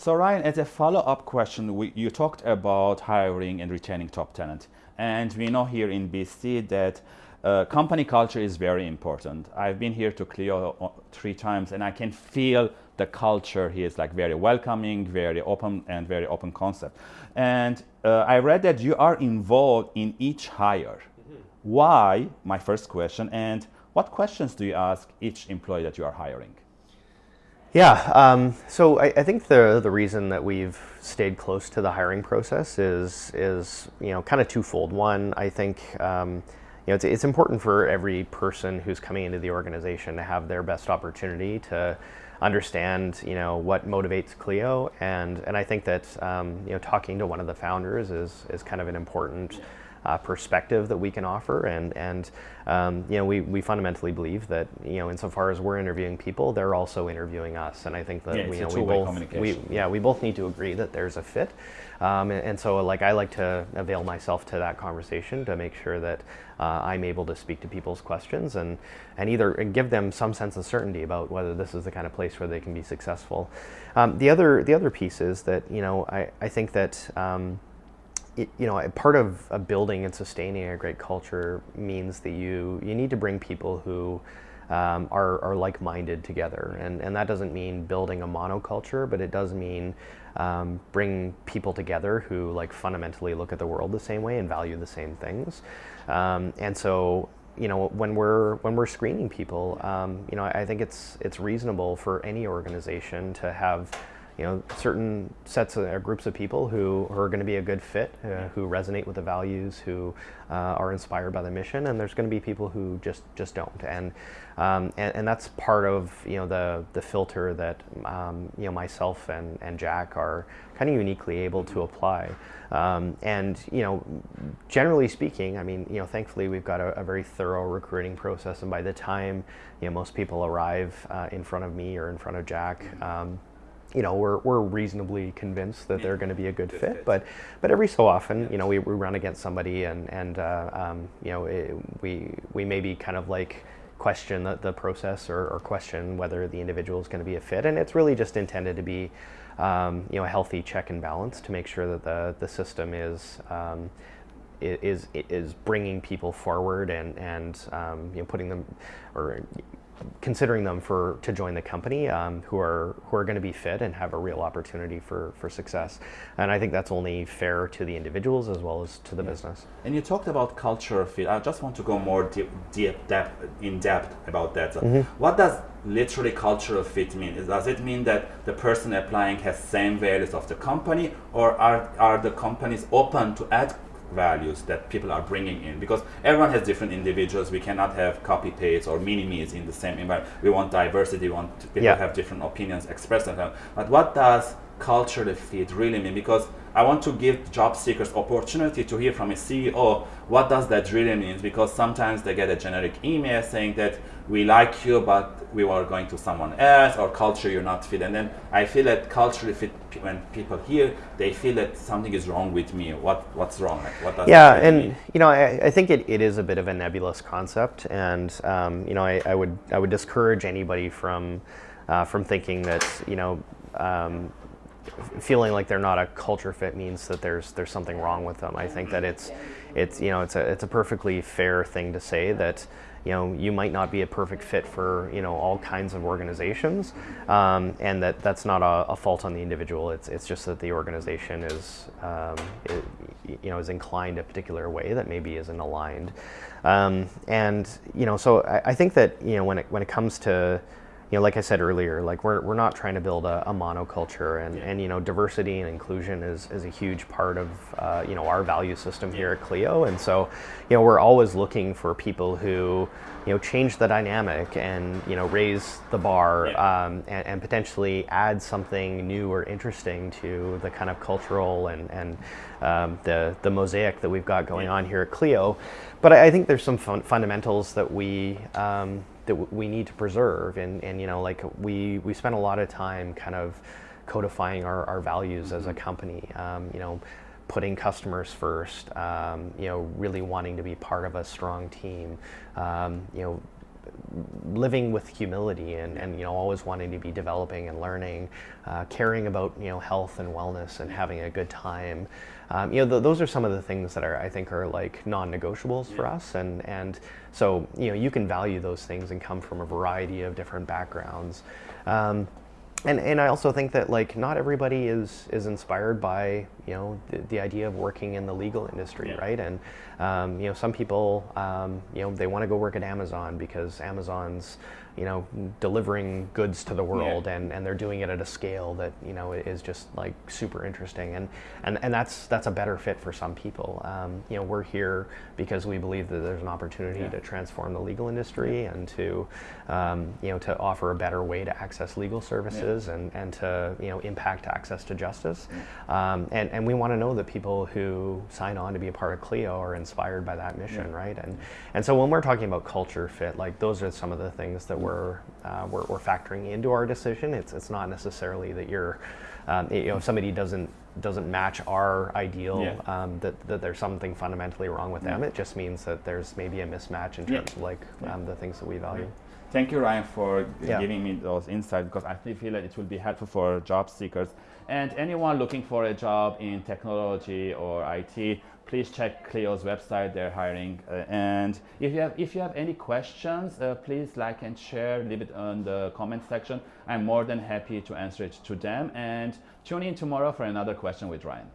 So Rian, as a follow-up question, we, you talked about hiring and retaining top talent. And we know here in BC that uh, company culture is very important. I've been here to Clio uh, three times and I can feel the culture here is like very welcoming, very open and very open concept. And uh, I read that you are involved in each hire. Mm -hmm. Why, my first question, and what questions do you ask each employee that you are hiring? Yeah, um, so I, I, think the the reason that we've stayed close to the hiring process is is you know kind of twofold. One, I think um, you know it's it's important for every person who's coming into the organization to have their best opportunity to understand you know what motivates Clio, and and I think that um, you know talking to one of the founders is is kind of an important uh, perspective that we can offer. And, and um, you know, we, we fundamentally believe that, you know, insofar as we're interviewing people, they're also interviewing us. And I think that, yeah, we, you know, we both, we, yeah, we both need to agree that there's a fit. Um, and, and, so like I like to avail myself to that conversation to make sure that uh, I'm able to speak to people's questions and, and either give them some sense of certainty about whether this is the kind of place where they can be successful. Um, the other the other piece is that you know I, I think that um, you know, part of, building and sustaining a great culture means that you you need to bring people who um, are, are like-minded together, and and that doesn't mean building a monoculture, but it does mean um, bring people together who like fundamentally look at the world the same way and value the same things, um, and so you know when we're when we're screening people, um, you know, I think it's it's reasonable for any organization to have you know, certain sets of, or groups of people who, who are going to be a good fit, uh, who resonate with the values, who uh, are inspired by the mission, and there's going to be people who just just don't, and um, and, and that's part of you know the the filter that um, you know myself and and Jack are kind of uniquely able to apply, um, and you know, generally speaking, I mean, you know, thankfully we've got a, a very thorough recruiting process, and by the time you know most people arrive uh, in front of me or in front of Jack. Um, you know, we're, we're reasonably convinced that they're going to be a good fit, but but every so often, you know, we, we run against somebody and and uh, um, you know it, we we maybe kind of like question the, the process or, or question whether the individual is going to be a fit, and it's really just intended to be um, you know a healthy check and balance to make sure that the the system is. Um, is is bringing people forward and and um, you know putting them or considering them for to join the company um, who are who are going to be fit and have a real opportunity for for success. And I think that's only fair to the individuals as well as to the yeah. business. And you talked about culture fit. I just want to go more deep, deep depth in depth about that. Mm -hmm. what does literally cultural fit mean? Does it mean that the person applying has same values of the company or are are the companies open to add values that people are bringing in. Because everyone has different individuals. We cannot have copy paste or mini me's in the same environment. We want diversity. We want people yeah. have different opinions expressed but what does culturally fit really mean? Because I want to give job seekers opportunity to hear from a CEO what does that really mean? Because sometimes they get a generic email saying that we like you but we are going to someone else or culture you're not fit and then I feel that culturally fit when people hear they feel that something is wrong with me what what's wrong like, what does yeah and mean? you know I, I think it, it is a bit of a nebulous concept and um, you know I, I would I would discourage anybody from uh, from thinking that you know um, feeling like they're not a culture fit means that there's there's something wrong with them. I think that it's it's you know it's a it's a perfectly fair thing to say that you know you might not be a perfect fit for you know all kinds of organizations, um, and that that's not a, a, fault on the individual. It's it's just that the organization is um, it, you know is inclined a particular way that maybe isn't aligned, um, and you know so I, I think that you know when it when it comes to you know, like I said earlier, like we're, we're not trying to build a, a monoculture and, yeah. and, you know, diversity and inclusion is, is a huge part of, uh, you know, our value system here at Clio. And so, you know, we're always looking for people who, you know, change the dynamic and, you know, raise the bar yeah. um, and, and, potentially add something new or interesting to the kind of cultural and, and um, the, the mosaic that we've got going yeah. on here at Clio. But I, I think there's some fun fundamentals that we, um, that we need to preserve. And, and you know, like we, we spend a lot of time kind of codifying our, our values mm -hmm. as a mm-hmm. company, um, you know, putting customers first, um, you know, really wanting to be part of a strong team, um, you know, living with humility and, and you know always wanting to be developing and learning, uh, caring about you know health and wellness and having a good time. Um, you know th- those are some of the things that are I think are like non-negotiables for us and and so you know you can value those things and come from a variety of different backgrounds. Um, and, and I also think that like not everybody is is inspired by you know the, the idea of working in the legal industry, Yeah. right? And um, you know some people um, you know they want to go work at Amazon because Amazon's you know delivering goods to the world Yeah. and, and they're doing it at a scale that you know is just like super interesting and and, and that's that's a better fit for some people. Um, you know we're here because we believe that there's an opportunity Yeah. to transform the legal industry and to um, you know to offer a better way to access legal services and, and to you know impact access to justice um, and, and we want to know that people who sign on to be a part of Clio are inspired by that mission Yeah. right? And and so when we're talking about culture fit like those are some of the things that we're uh, we're, we're factoring into our decision. It's it's not necessarily that you're um, you know if somebody doesn't doesn't match our ideal Yeah. um, that, that there's something fundamentally wrong with them it just means that there's maybe a mismatch in terms of like um, the things that we value Thank you, Rian, for Yeah. giving me those insights because I feel that it will be helpful for job seekers and anyone looking for a job in technology or IT. Please check Clio's website; they're hiring. Uh, and if you have if you have any questions, uh, please like and share. Leave it on the comment section. I'm more than happy to answer it to them. And tune in tomorrow for another question with Rian.